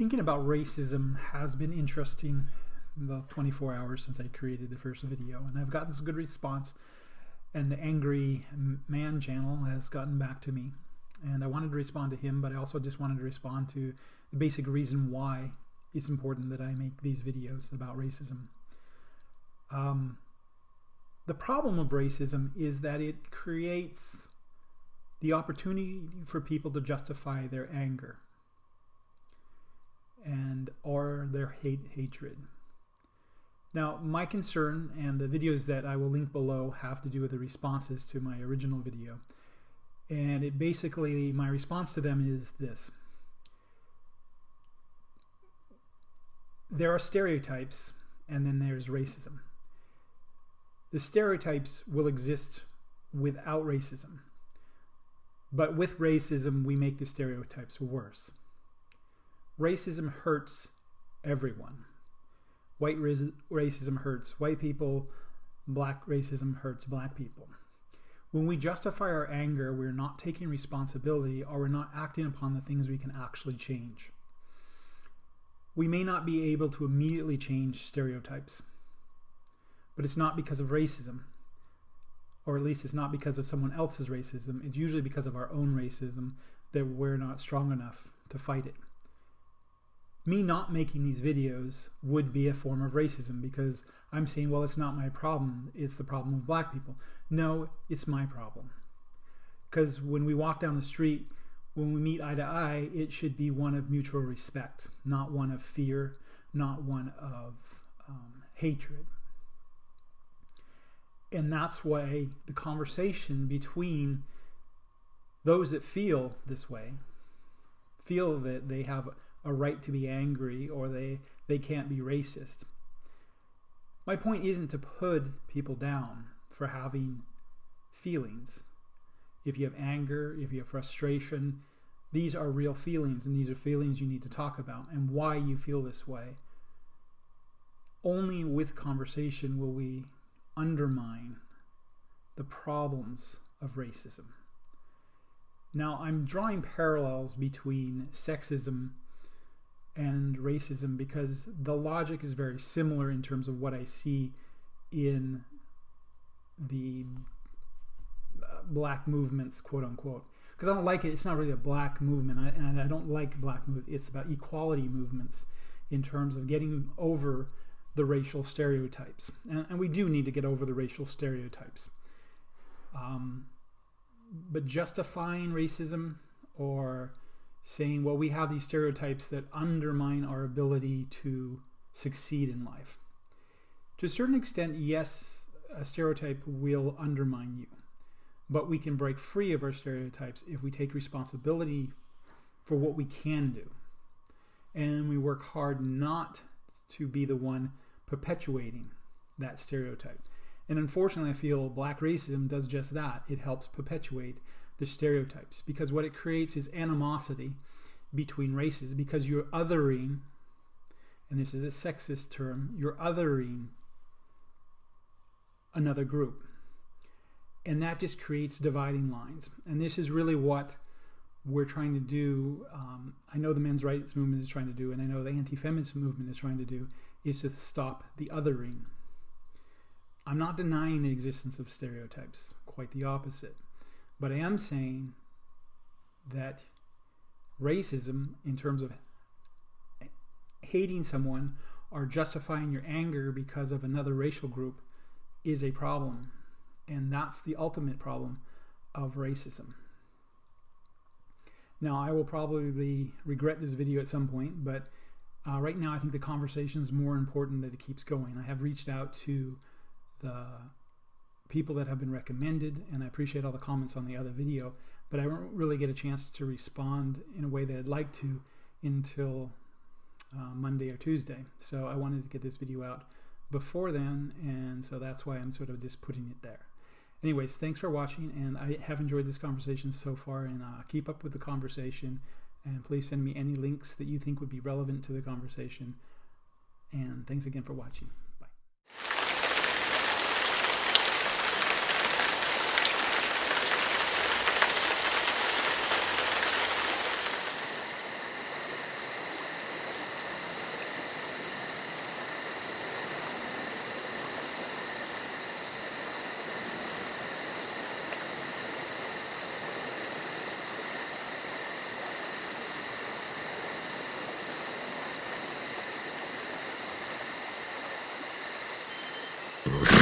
thinking about racism has been interesting about 24 hours since I created the first video, and I've gotten some good response. And the Angry Man channel has gotten back to me, and I wanted to respond to him, but I also just wanted to respond to the basic reason why it's important that I make these videos about racism. Um, the problem of racism is that it creates the opportunity for people to justify their anger and or their hate hatred. Now, my concern and the videos that I will link below have to do with the responses to my original video. And it basically, my response to them is this. There are stereotypes and then there's racism. The stereotypes will exist without racism. But with racism, we make the stereotypes worse racism hurts everyone. White racism hurts white people, black racism hurts black people. When we justify our anger, we're not taking responsibility or we're not acting upon the things we can actually change. We may not be able to immediately change stereotypes, but it's not because of racism, or at least it's not because of someone else's racism. It's usually because of our own racism that we're not strong enough to fight it me not making these videos would be a form of racism because I'm saying, well, it's not my problem. It's the problem of black people. No, it's my problem. Because when we walk down the street, when we meet eye to eye, it should be one of mutual respect, not one of fear, not one of um, hatred. And that's why the conversation between those that feel this way, feel that they have a right to be angry or they, they can't be racist. My point isn't to put people down for having feelings. If you have anger, if you have frustration, these are real feelings and these are feelings you need to talk about and why you feel this way. Only with conversation will we undermine the problems of racism. Now, I'm drawing parallels between sexism and racism because the logic is very similar in terms of what I see in the uh, black movements, quote unquote. Because I don't like it. It's not really a black movement, I, and I don't like black movement. It's about equality movements in terms of getting over the racial stereotypes, and, and we do need to get over the racial stereotypes. Um, but justifying racism or saying, well, we have these stereotypes that undermine our ability to succeed in life. To a certain extent, yes, a stereotype will undermine you, but we can break free of our stereotypes if we take responsibility for what we can do. And we work hard not to be the one perpetuating that stereotype. And unfortunately, I feel black racism does just that. It helps perpetuate the stereotypes because what it creates is animosity between races because you're othering, and this is a sexist term, you're othering another group. And that just creates dividing lines. And this is really what we're trying to do. Um, I know the men's rights movement is trying to do, and I know the anti feminist movement is trying to do, is to stop the othering. I'm not denying the existence of stereotypes, quite the opposite. But I am saying that racism, in terms of hating someone or justifying your anger because of another racial group, is a problem. And that's the ultimate problem of racism. Now, I will probably regret this video at some point, but uh, right now I think the conversation is more important that it keeps going. I have reached out to the people that have been recommended, and I appreciate all the comments on the other video, but I won't really get a chance to respond in a way that I'd like to until uh, Monday or Tuesday. So I wanted to get this video out before then, and so that's why I'm sort of just putting it there. Anyways, thanks for watching, and I have enjoyed this conversation so far, and uh, keep up with the conversation, and please send me any links that you think would be relevant to the conversation, and thanks again for watching. Ugh.